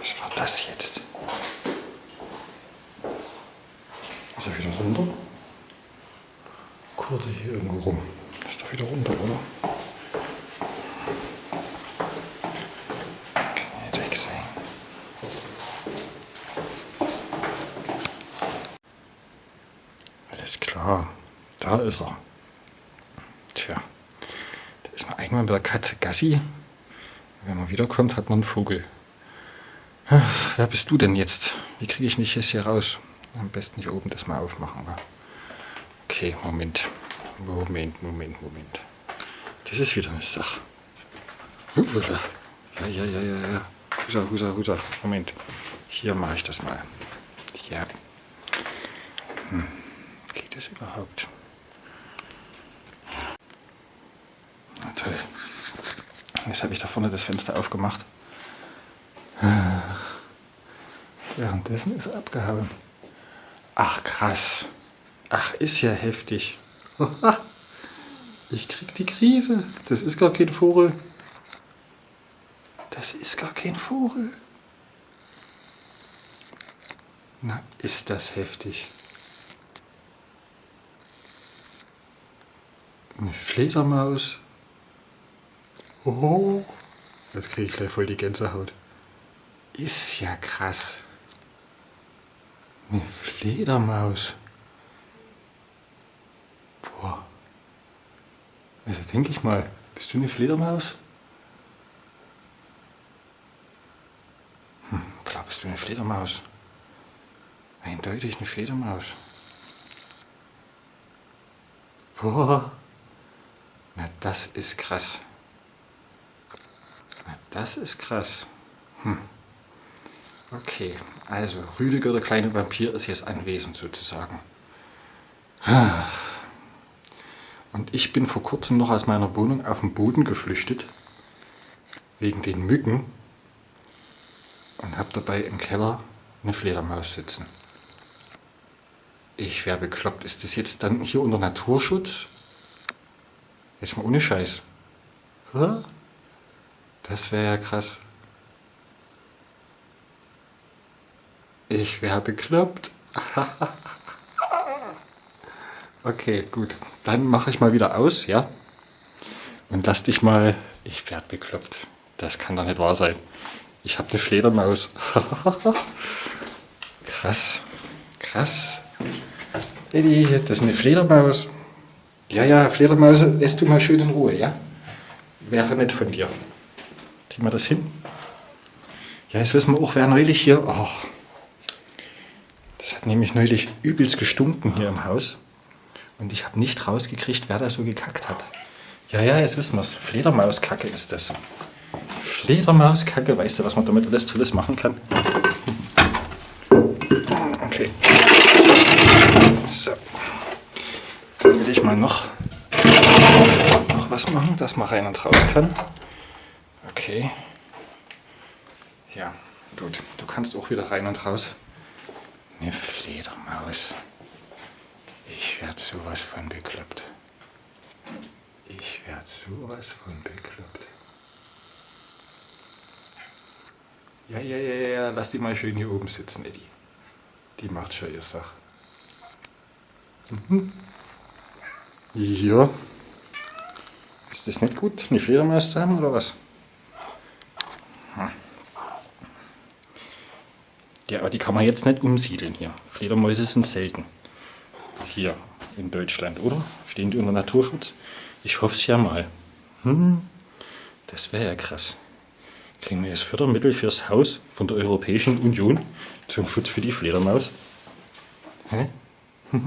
Was war das jetzt? Ist er wieder runter? Kurze hier irgendwo rum. Ist doch wieder runter, oder? Kann ja nicht weg sein. Alles klar, da ist er. Tja, da ist man einmal mit der Katze Gassi. Wenn man wiederkommt, hat man einen Vogel. Wer bist du denn jetzt? Wie kriege ich nicht jetzt hier raus? Am besten hier oben das mal aufmachen. Wa? Okay, Moment. Moment, Moment, Moment. Das ist wieder eine Sache. Ja, ja, ja, ja, ja. Husa, husa, husa. Moment. Hier mache ich das mal. Ja. Hm. Geht das überhaupt? Na toll. Jetzt habe ich da vorne das Fenster aufgemacht. Währenddessen ist er abgehauen. Ach krass. Ach, ist ja heftig. Ich krieg die Krise. Das ist gar kein Vogel. Das ist gar kein Vogel. Na, ist das heftig. Eine Fledermaus. Oh, jetzt kriege ich gleich voll die Gänsehaut. Ist ja krass. Eine Fledermaus. Boah. Also denke ich mal, bist du eine Fledermaus? Hm, klar bist du eine Fledermaus. Eindeutig eine Fledermaus. Boah. Na, das ist krass. Na, das ist krass. Hm. Okay, also Rüdiger, der kleine Vampir, ist jetzt anwesend sozusagen. Und ich bin vor kurzem noch aus meiner Wohnung auf den Boden geflüchtet, wegen den Mücken, und habe dabei im Keller eine Fledermaus sitzen. Ich wäre bekloppt. Ist das jetzt dann hier unter Naturschutz? Jetzt mal ohne Scheiß. Das wäre ja krass. Ich wäre bekloppt. okay, gut. Dann mache ich mal wieder aus, ja? Und lass dich mal... Ich werde bekloppt. Das kann doch nicht wahr sein. Ich habe eine Fledermaus. krass. Krass. Eddie, das ist eine Fledermaus. Ja, ja, Fledermaus, lässt du mal schön in Ruhe, ja? Wäre nett von dir. Kriegen wir das hin? Ja, jetzt wissen wir auch, wer neulich hier... Das hat nämlich neulich übelst gestunken hier im Haus. Und ich habe nicht rausgekriegt, wer da so gekackt hat. Ja, ja, jetzt wissen wir es. Fledermauskacke ist das. Fledermauskacke, weißt du, was man damit alles Tolles machen kann? Okay. So. Dann will ich mal noch, noch was machen, dass man rein und raus kann. Okay. Ja, gut. Du kannst auch wieder rein und raus. Eine Fledermaus. Ich werde sowas von bekloppt. Ich werde sowas von bekloppt. Ja, ja, ja, ja, lass die mal schön hier oben sitzen, Eddie. Die macht schon ihr Sach. Mhm. Ja. Ist das nicht gut, eine Fledermaus zu haben, oder was? Hm. Ja, aber die kann man jetzt nicht umsiedeln hier. Fledermäuse sind selten. Hier in Deutschland, oder? Stehen die unter Naturschutz? Ich hoffe es ja mal. Hm, das wäre ja krass. Kriegen wir jetzt Fördermittel fürs Haus von der Europäischen Union zum Schutz für die Fledermaus? Hä?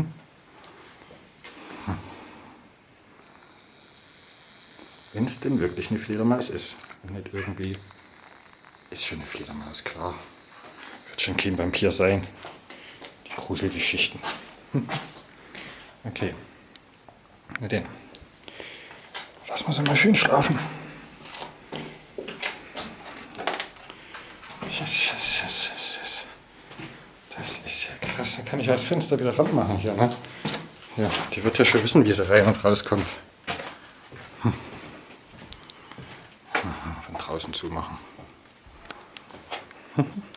Wenn es denn wirklich eine Fledermaus ist. Und nicht irgendwie... Ist schon eine Fledermaus, klar. Schon kein Vampir sein. Die Gruselgeschichten. okay. Na denn. Lass mal sie mal schön schlafen. Das ist ja krass. Da kann ich das Fenster wieder ranmachen hier, ne? Ja, die wird ja schon wissen, wie sie rein und rauskommt. Hm. Von draußen zumachen.